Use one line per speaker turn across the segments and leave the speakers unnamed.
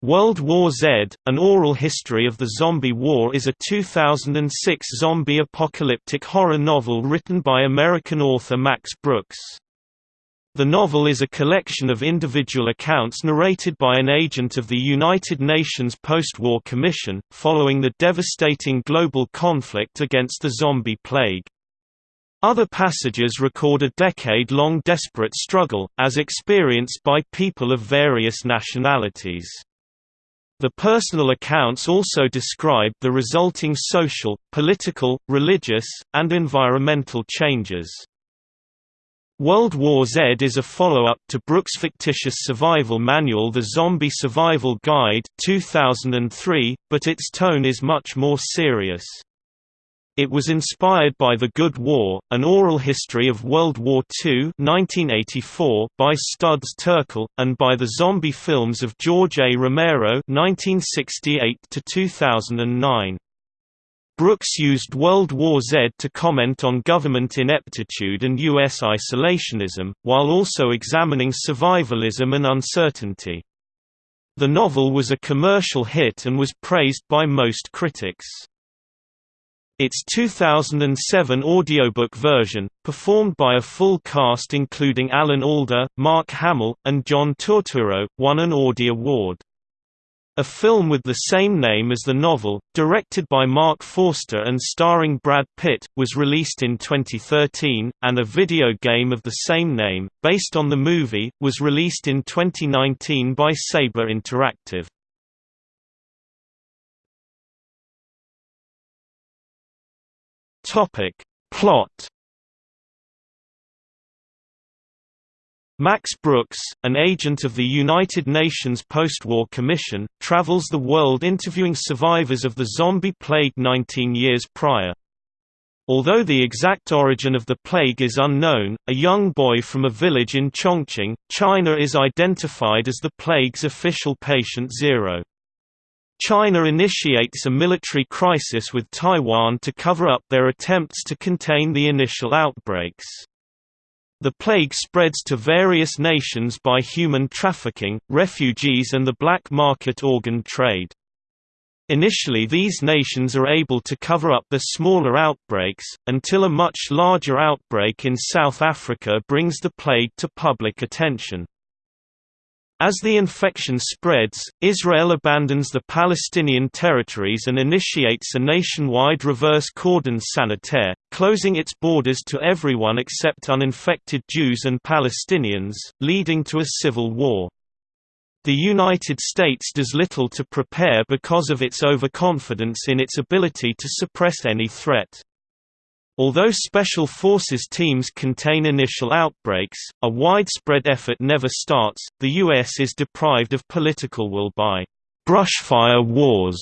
World War Z, An Oral History of the Zombie War is a 2006 zombie apocalyptic horror novel written by American author Max Brooks. The novel is a collection of individual accounts narrated by an agent of the United Nations Post-War Commission, following the devastating global conflict against the zombie plague. Other passages record a decade-long desperate struggle, as experienced by people of various nationalities. The personal accounts also describe the resulting social, political, religious, and environmental changes. World War Z is a follow-up to Brooks' fictitious survival manual The Zombie Survival Guide 2003, but its tone is much more serious. It was inspired by The Good War, an oral history of World War II 1984 by Studs Terkel, and by the zombie films of George A. Romero 1968–2009. Brooks used World War Z to comment on government ineptitude and U.S. isolationism, while also examining survivalism and uncertainty. The novel was a commercial hit and was praised by most critics. Its 2007 audiobook version, performed by a full cast including Alan Alda, Mark Hamill, and John Turturro, won an Audie Award. A film with the same name as the novel, directed by Mark Forster and starring Brad Pitt, was released in 2013, and a video game of the same name, based on the movie, was released in 2019 by Saber Interactive. Topic. Plot Max Brooks, an agent of the United Nations Post-War Commission, travels the world interviewing survivors of the zombie plague 19 years prior. Although the exact origin of the plague is unknown, a young boy from a village in Chongqing, China is identified as the plague's official patient zero. China initiates a military crisis with Taiwan to cover up their attempts to contain the initial outbreaks. The plague spreads to various nations by human trafficking, refugees and the black market organ trade. Initially these nations are able to cover up the smaller outbreaks, until a much larger outbreak in South Africa brings the plague to public attention. As the infection spreads, Israel abandons the Palestinian territories and initiates a nationwide reverse cordon sanitaire, closing its borders to everyone except uninfected Jews and Palestinians, leading to a civil war. The United States does little to prepare because of its overconfidence in its ability to suppress any threat. Although Special Forces teams contain initial outbreaks, a widespread effort never starts. The U.S. is deprived of political will by brushfire wars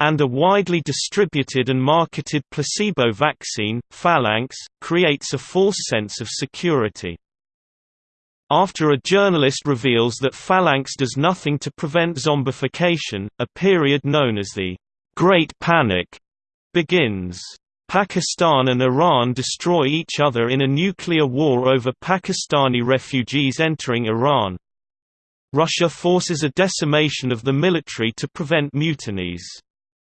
and a widely distributed and marketed placebo vaccine, Phalanx, creates a false sense of security. After a journalist reveals that Phalanx does nothing to prevent zombification, a period known as the Great Panic begins. Pakistan and Iran destroy each other in a nuclear war over Pakistani refugees entering Iran. Russia forces a decimation of the military to prevent mutinies.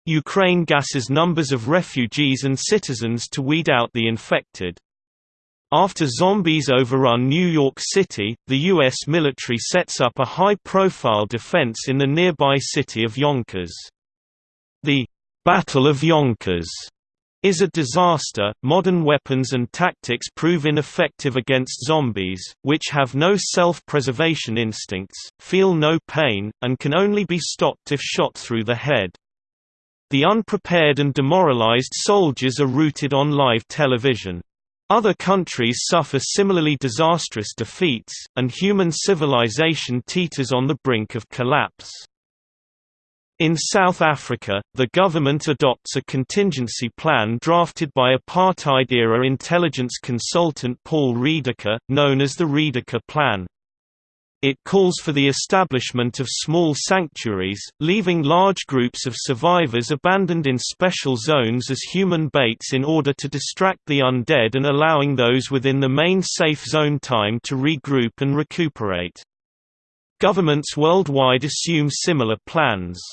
Ukraine gasses numbers of refugees and citizens to weed out the infected. After zombies overrun New York City, the U.S. military sets up a high-profile defense in the nearby city of Yonkers. The Battle of Yonkers is a disaster. Modern weapons and tactics prove ineffective against zombies, which have no self-preservation instincts, feel no pain, and can only be stopped if shot through the head. The unprepared and demoralized soldiers are routed on live television. Other countries suffer similarly disastrous defeats, and human civilization teeters on the brink of collapse. In South Africa, the government adopts a contingency plan drafted by apartheid-era intelligence consultant Paul Rediker, known as the Rediker Plan. It calls for the establishment of small sanctuaries, leaving large groups of survivors abandoned in special zones as human baits in order to distract the undead and allowing those within the main safe zone time to regroup and recuperate. Governments worldwide assume similar plans.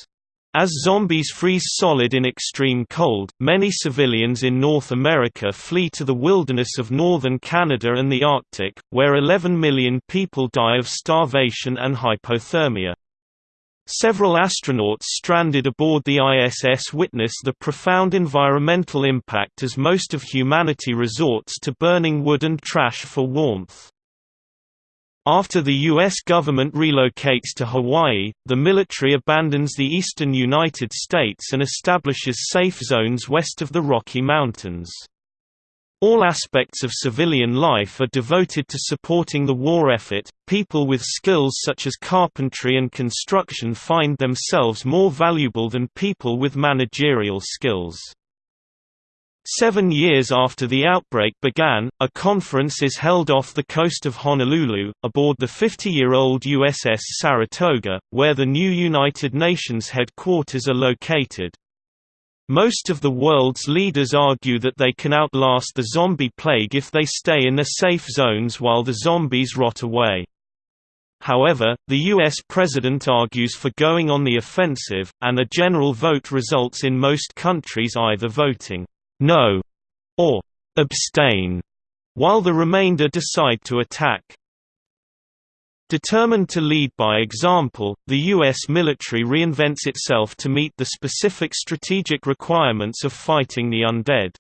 As zombies freeze solid in extreme cold, many civilians in North America flee to the wilderness of northern Canada and the Arctic, where 11 million people die of starvation and hypothermia. Several astronauts stranded aboard the ISS witness the profound environmental impact as most of humanity resorts to burning wood and trash for warmth. After the U.S. government relocates to Hawaii, the military abandons the eastern United States and establishes safe zones west of the Rocky Mountains. All aspects of civilian life are devoted to supporting the war effort. People with skills such as carpentry and construction find themselves more valuable than people with managerial skills. Seven years after the outbreak began, a conference is held off the coast of Honolulu, aboard the 50-year-old USS Saratoga, where the new United Nations headquarters are located. Most of the world's leaders argue that they can outlast the zombie plague if they stay in their safe zones while the zombies rot away. However, the U.S. president argues for going on the offensive, and a general vote results in most countries either voting no, or abstain, while the remainder decide to attack. Determined to lead by example, the U.S. military reinvents itself to meet the specific strategic requirements of fighting the undead.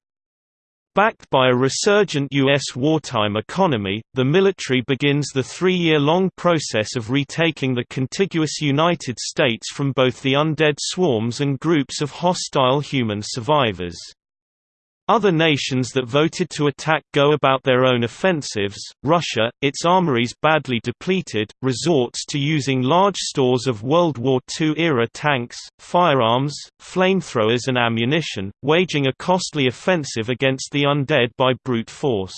Backed by a resurgent U.S. wartime economy, the military begins the three-year-long process of retaking the contiguous United States from both the undead swarms and groups of hostile human survivors. Other nations that voted to attack go about their own offensives. Russia, its armories badly depleted, resorts to using large stores of World War II-era tanks, firearms, flamethrowers and ammunition, waging a costly offensive against the undead by brute force.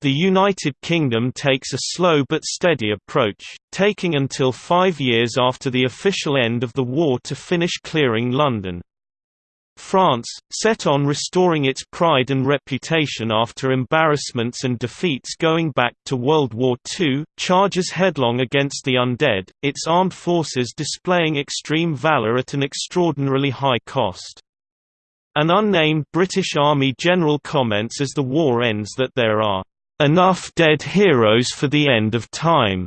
The United Kingdom takes a slow but steady approach, taking until five years after the official end of the war to finish clearing London. France, set on restoring its pride and reputation after embarrassments and defeats going back to World War II, charges headlong against the undead, its armed forces displaying extreme valor at an extraordinarily high cost. An unnamed British Army general comments as the war ends that there are enough dead heroes for the end of time.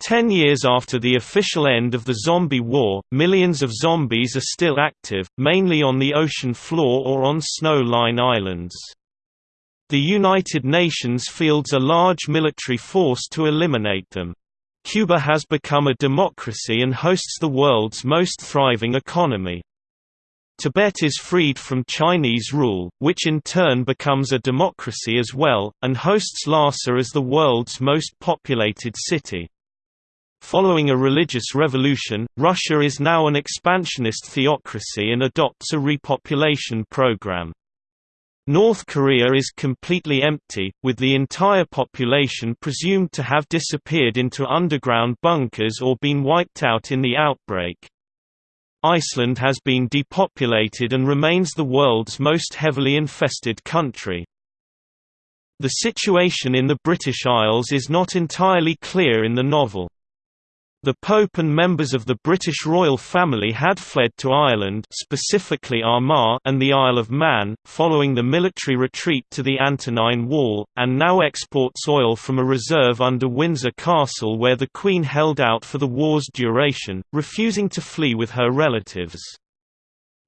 Ten years after the official end of the zombie war, millions of zombies are still active, mainly on the ocean floor or on snow-line islands. The United Nations fields a large military force to eliminate them. Cuba has become a democracy and hosts the world's most thriving economy. Tibet is freed from Chinese rule, which in turn becomes a democracy as well, and hosts Lhasa as the world's most populated city. Following a religious revolution, Russia is now an expansionist theocracy and adopts a repopulation program. North Korea is completely empty, with the entire population presumed to have disappeared into underground bunkers or been wiped out in the outbreak. Iceland has been depopulated and remains the world's most heavily infested country. The situation in the British Isles is not entirely clear in the novel. The Pope and members of the British royal family had fled to Ireland specifically Armagh and the Isle of Man, following the military retreat to the Antonine Wall, and now exports oil from a reserve under Windsor Castle where the Queen held out for the war's duration, refusing to flee with her relatives.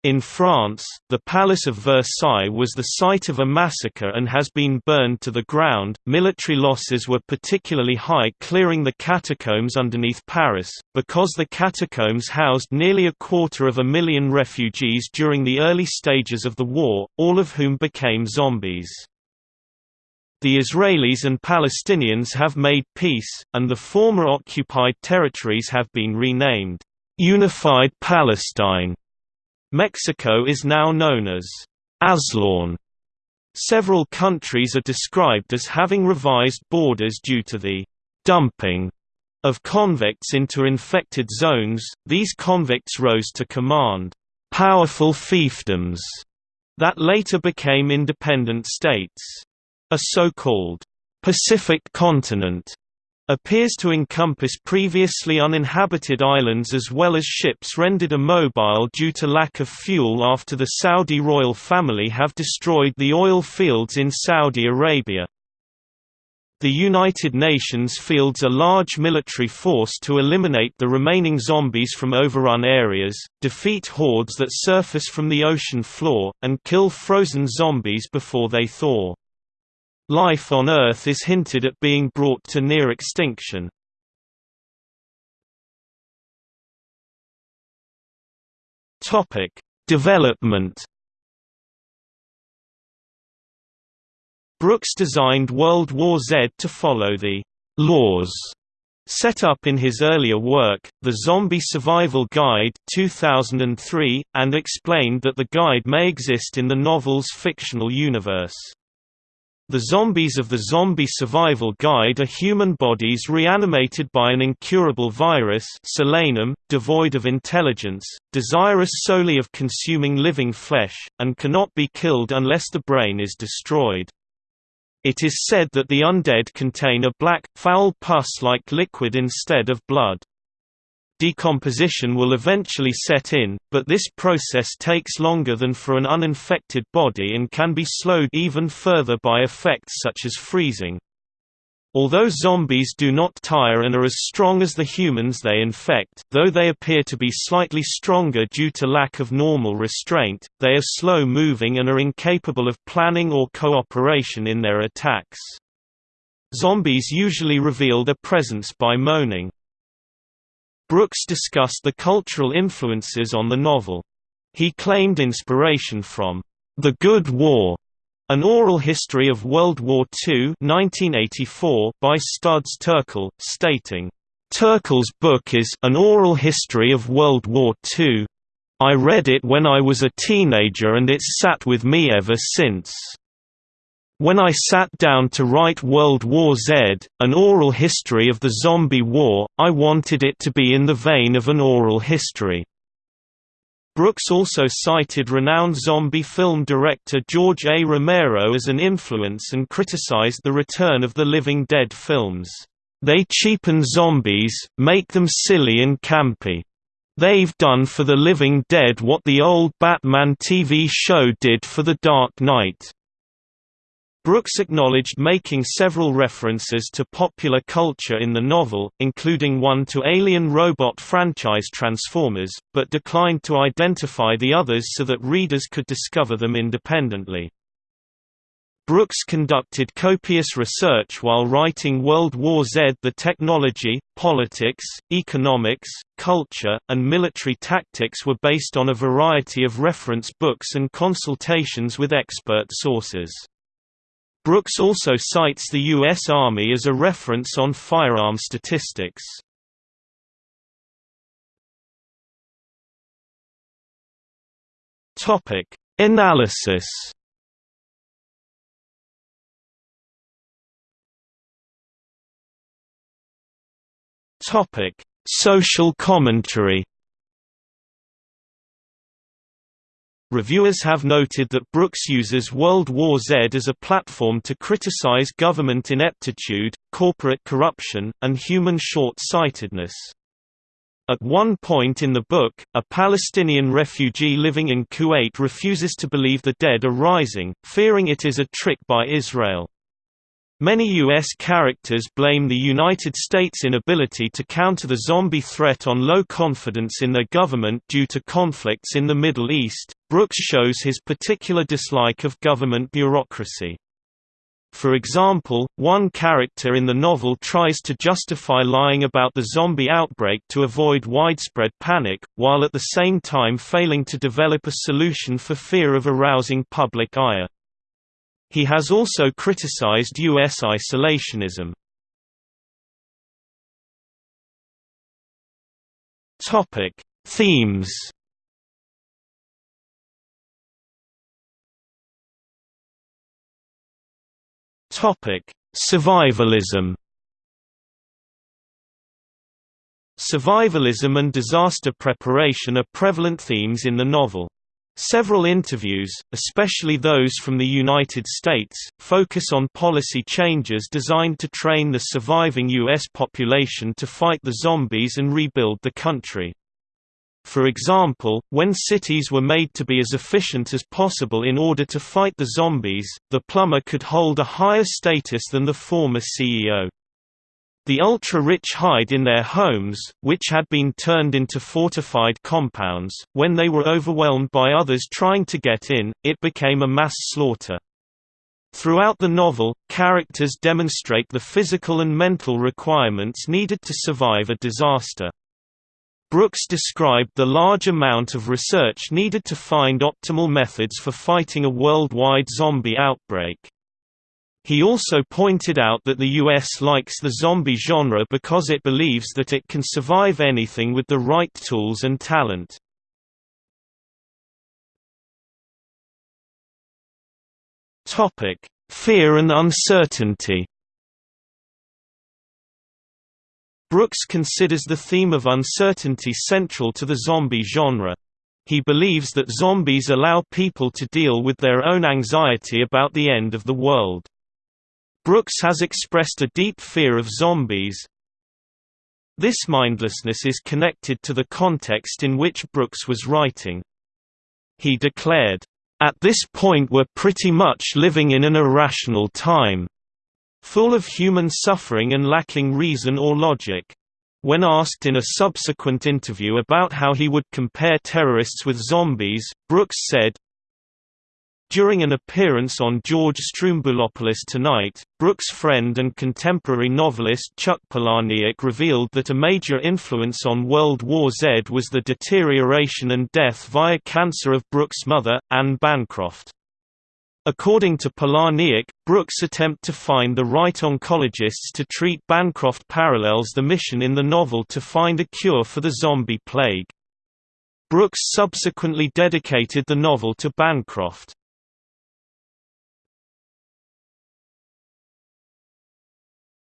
In France, the Palace of Versailles was the site of a massacre and has been burned to the ground. Military losses were particularly high clearing the catacombs underneath Paris, because the catacombs housed nearly a quarter of a million refugees during the early stages of the war, all of whom became zombies. The Israelis and Palestinians have made peace, and the former occupied territories have been renamed, Unified Palestine. Mexico is now known as Aztlan. Several countries are described as having revised borders due to the dumping of convicts into infected zones. These convicts rose to command powerful fiefdoms that later became independent states. A so-called Pacific continent appears to encompass previously uninhabited islands as well as ships rendered immobile due to lack of fuel after the Saudi royal family have destroyed the oil fields in Saudi Arabia. The United Nations fields a large military force to eliminate the remaining zombies from overrun areas, defeat hordes that surface from the ocean floor, and kill frozen zombies before they thaw. Life on Earth is hinted at being brought to near extinction. Development. Brooks designed World War Z to follow the laws set up in his earlier work, The Zombie Survival Guide 2003, and explained that the guide may exist in the novel's fictional universe. The zombies of the Zombie Survival Guide are human bodies reanimated by an incurable virus Solanum, devoid of intelligence, desirous solely of consuming living flesh, and cannot be killed unless the brain is destroyed. It is said that the undead contain a black, foul pus-like liquid instead of blood. Decomposition will eventually set in, but this process takes longer than for an uninfected body and can be slowed even further by effects such as freezing. Although zombies do not tire and are as strong as the humans they infect though they appear to be slightly stronger due to lack of normal restraint, they are slow-moving and are incapable of planning or cooperation in their attacks. Zombies usually reveal their presence by moaning. Brooks discussed the cultural influences on the novel. He claimed inspiration from The Good War, an oral history of World War II 1984 by Studs Terkel, stating, Terkel's book is an oral history of World War II. I read it when I was a teenager and it's sat with me ever since. When I sat down to write World War Z, an oral history of the zombie war, I wanted it to be in the vein of an oral history. Brooks also cited renowned zombie film director George A. Romero as an influence and criticized the Return of the Living Dead films. They cheapen zombies, make them silly and campy. They've done for the living dead what the old Batman TV show did for The Dark Knight. Brooks acknowledged making several references to popular culture in the novel, including one to alien robot franchise Transformers, but declined to identify the others so that readers could discover them independently. Brooks conducted copious research while writing World War Z. The technology, politics, economics, culture, and military tactics were based on a variety of reference books and consultations with expert sources. Brooks also cites the U.S. Army as a reference on firearm statistics. Analysis. Social commentary. Reviewers have noted that Brooks uses World War Z as a platform to criticize government ineptitude, corporate corruption, and human short-sightedness. At one point in the book, a Palestinian refugee living in Kuwait refuses to believe the dead are rising, fearing it is a trick by Israel. Many U.S. characters blame the United States' inability to counter the zombie threat on low confidence in their government due to conflicts in the Middle East. Brooks shows his particular dislike of government bureaucracy. For example, one character in the novel tries to justify lying about the zombie outbreak to avoid widespread panic, while at the same time failing to develop a solution for fear of arousing public ire. He has also criticized U.S. isolationism. Themes. Topic: Survivalism. Survivalism and disaster preparation are prevalent themes in the novel. Several interviews, especially those from the United States, focus on policy changes designed to train the surviving U.S. population to fight the zombies and rebuild the country. For example, when cities were made to be as efficient as possible in order to fight the zombies, the plumber could hold a higher status than the former CEO. The ultra-rich hide in their homes, which had been turned into fortified compounds, when they were overwhelmed by others trying to get in, it became a mass slaughter. Throughout the novel, characters demonstrate the physical and mental requirements needed to survive a disaster. Brooks described the large amount of research needed to find optimal methods for fighting a worldwide zombie outbreak. He also pointed out that the US likes the zombie genre because it believes that it can survive anything with the right tools and talent. Fear and uncertainty Brooks considers the theme of uncertainty central to the zombie genre. He believes that zombies allow people to deal with their own anxiety about the end of the world. Brooks has expressed a deep fear of zombies. This mindlessness is connected to the context in which Brooks was writing. He declared, "...at this point we're pretty much living in an irrational time. Full of human suffering and lacking reason or logic." When asked in a subsequent interview about how he would compare terrorists with zombies, Brooks said, during an appearance on George Stroumboulopoulos Tonight, Brooks' friend and contemporary novelist Chuck Palahniuk revealed that a major influence on World War Z was the deterioration and death via cancer of Brooks' mother, Anne Bancroft. According to Palahniuk, Brooks' attempt to find the right oncologists to treat Bancroft parallels the mission in the novel to find a cure for the zombie plague. Brooks subsequently dedicated the novel to Bancroft.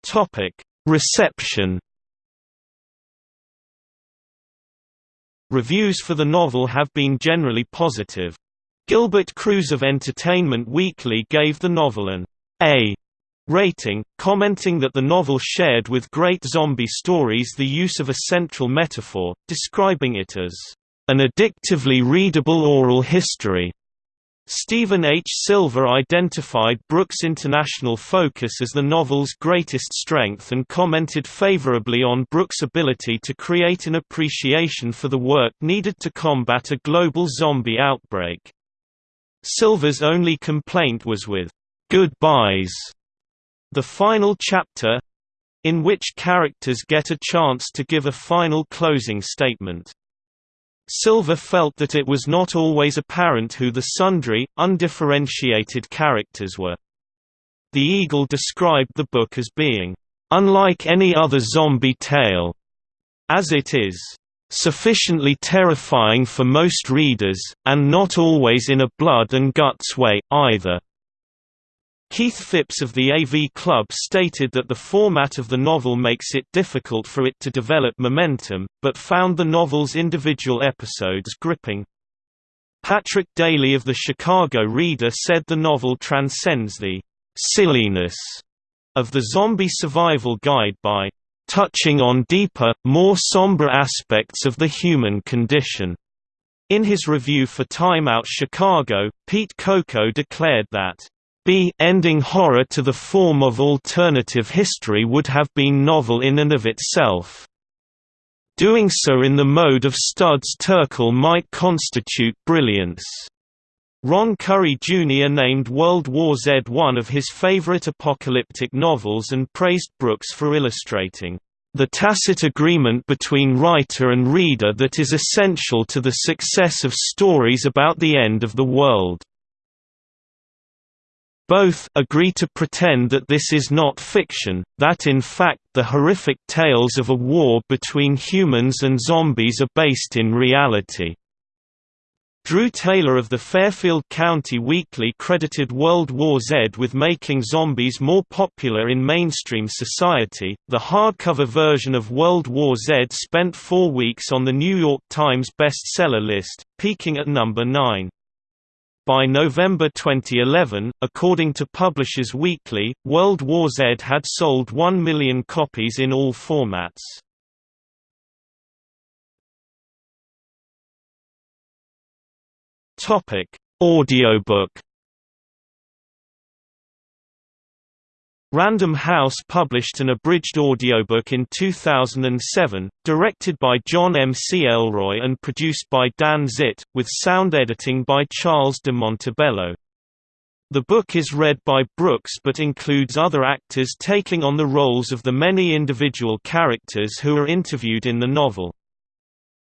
Topic: Reception. Reviews for the novel have been generally positive. Gilbert Cruz of Entertainment Weekly gave the novel an A rating, commenting that the novel shared with great zombie stories the use of a central metaphor, describing it as an addictively readable oral history Stephen H. Silver identified Brooks' international focus as the novel's greatest strength and commented favorably on Brooks' ability to create an appreciation for the work needed to combat a global zombie outbreak. Silver's only complaint was with "'Goodbyes' the final chapter in which characters get a chance to give a final closing statement. Silver felt that it was not always apparent who the sundry, undifferentiated characters were. The Eagle described the book as being, "...unlike any other zombie tale," as it is, "...sufficiently terrifying for most readers, and not always in a blood and guts way, either." Keith Phipps of the AV Club stated that the format of the novel makes it difficult for it to develop momentum, but found the novel's individual episodes gripping. Patrick Daly of the Chicago Reader said the novel transcends the silliness of the zombie survival guide by touching on deeper, more somber aspects of the human condition. In his review for Time Out Chicago, Pete Coco declared that B ending horror to the form of alternative history would have been novel in and of itself. Doing so in the mode of Studs Terkel might constitute brilliance. Ron Curry Jr. named World War Z one of his favorite apocalyptic novels and praised Brooks for illustrating the tacit agreement between writer and reader that is essential to the success of stories about the end of the world. Both agree to pretend that this is not fiction, that in fact the horrific tales of a war between humans and zombies are based in reality. Drew Taylor of the Fairfield County Weekly credited World War Z with making zombies more popular in mainstream society. The hardcover version of World War Z spent four weeks on the New York Times bestseller list, peaking at number 9. By November 2011, according to Publishers Weekly, World War Z had sold 1 million copies in all formats. Topic: Audiobook Random House published an abridged audiobook in 2007, directed by John McElroy and produced by Dan Zitt, with sound editing by Charles de Montebello. The book is read by Brooks but includes other actors taking on the roles of the many individual characters who are interviewed in the novel.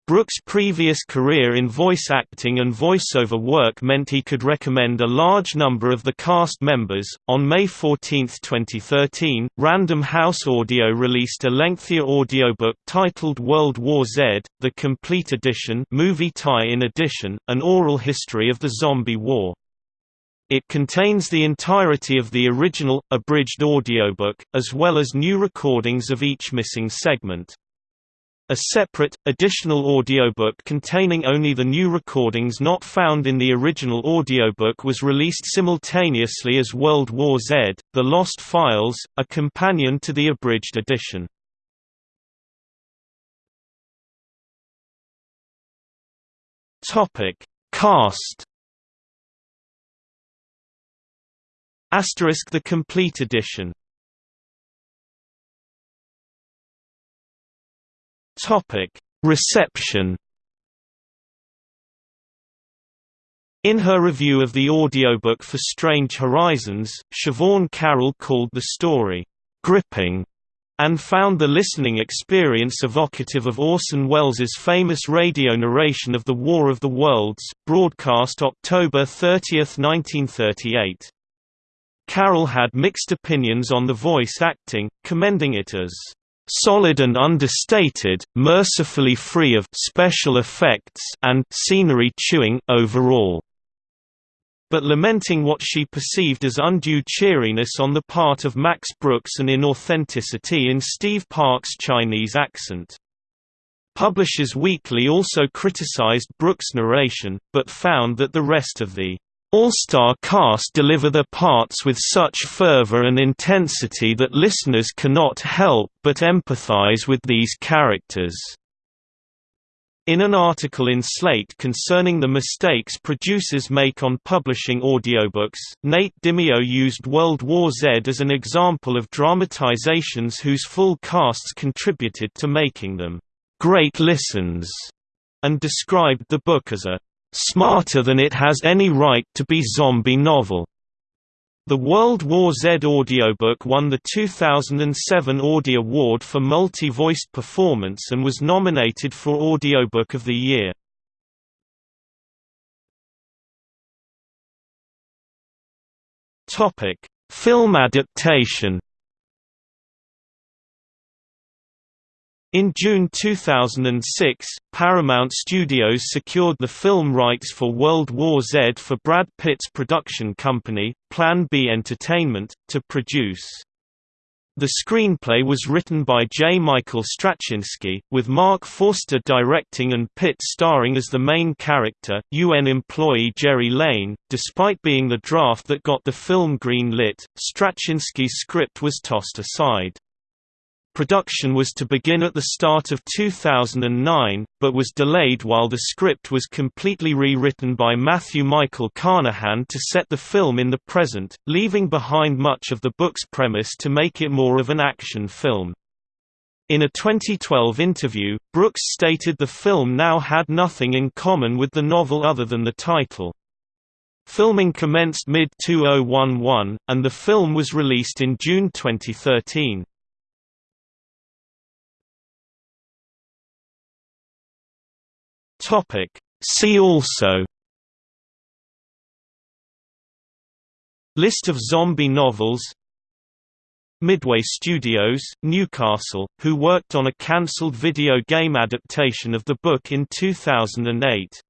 Brooks' previous career in voice acting and voiceover work meant he could recommend a large number of the cast members. On May 14, 2013, Random House Audio released a lengthier audiobook titled World War Z: The Complete Edition, Movie Tie-in Edition, an oral history of the zombie war. It contains the entirety of the original, abridged audiobook, as well as new recordings of each missing segment. A separate, additional audiobook containing only the new recordings not found in the original audiobook was released simultaneously as World War Z, The Lost Files, a companion to the abridged edition. Cast Asterisk the complete edition Topic: Reception. In her review of the audiobook for Strange Horizons, Siobhan Carroll called the story gripping and found the listening experience evocative of Orson Welles' famous radio narration of The War of the Worlds, broadcast October 30, 1938. Carroll had mixed opinions on the voice acting, commending it as solid and understated, mercifully free of special effects and scenery chewing overall but lamenting what she perceived as undue cheeriness on the part of Max Brooks and inauthenticity in Steve Park's Chinese accent. Publishers Weekly also criticized Brooks' narration, but found that the rest of the all-star cast deliver their parts with such fervor and intensity that listeners cannot help but empathize with these characters. In an article in Slate concerning the mistakes producers make on publishing audiobooks, Nate Dimeo used World War Z as an example of dramatizations whose full casts contributed to making them great listens, and described the book as a smarter than it has any right to be zombie novel. The World War Z audiobook won the 2007 Audie Award for Multi-Voiced Performance and was nominated for Audiobook of the Year. Topic: Film adaptation In June 2006, Paramount Studios secured the film rights for World War Z for Brad Pitt's production company, Plan B Entertainment, to produce. The screenplay was written by J. Michael Straczynski, with Mark Forster directing and Pitt starring as the main character, UN employee Gerry Lane. Despite being the draft that got the film green lit, Straczynski's script was tossed aside. Production was to begin at the start of 2009, but was delayed while the script was completely rewritten by Matthew Michael Carnahan to set the film in the present, leaving behind much of the book's premise to make it more of an action film. In a 2012 interview, Brooks stated the film now had nothing in common with the novel other than the title. Filming commenced mid-2011, and the film was released in June 2013. Topic. See also List of zombie novels Midway Studios, Newcastle, who worked on a cancelled video game adaptation of the book in 2008